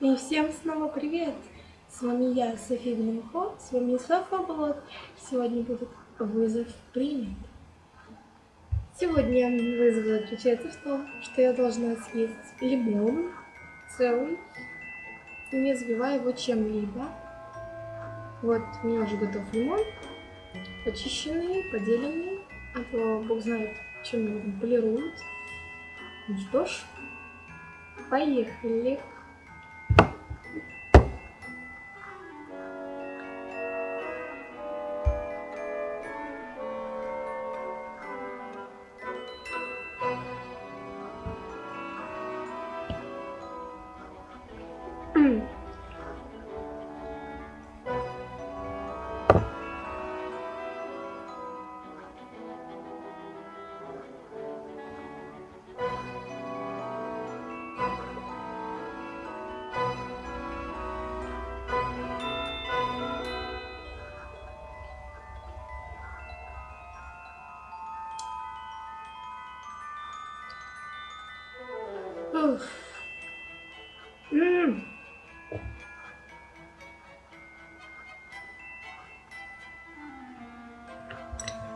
И всем снова привет! С вами я, София Блинко, с вами Софа Блог. Сегодня будет вызов принят. Сегодня вызов заключается в том, что я должна съесть лимон целый, не забивая его чем-либо. Вот, у меня уже готов лимон, почищенный, поделенный, а то бог знает, чем его полируют. Ну что ж, поехали! Mm. Oof.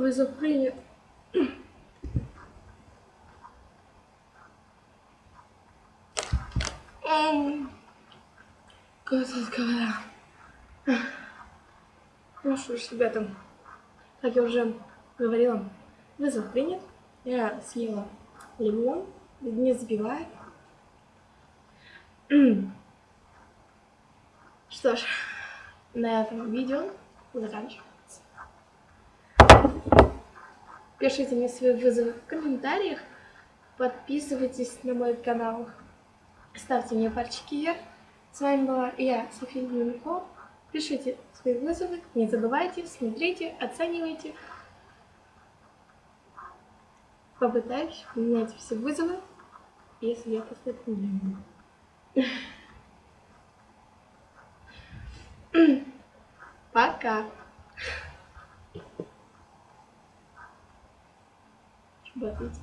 Вызов принят. Господи, говоря. Ну что ж, ребята, как я уже говорила, вызов принят. Я съела лимон, не забивает. Что ж, на этом видео заканчиваем. Пишите мне свои вызовы в комментариях. Подписывайтесь на мой канал. Ставьте мне пальчики вверх. С вами была я, София Юнико. Пишите свои вызовы. Не забывайте, смотрите, оценивайте. Попытаюсь менять все вызовы, если я не буду. 我自己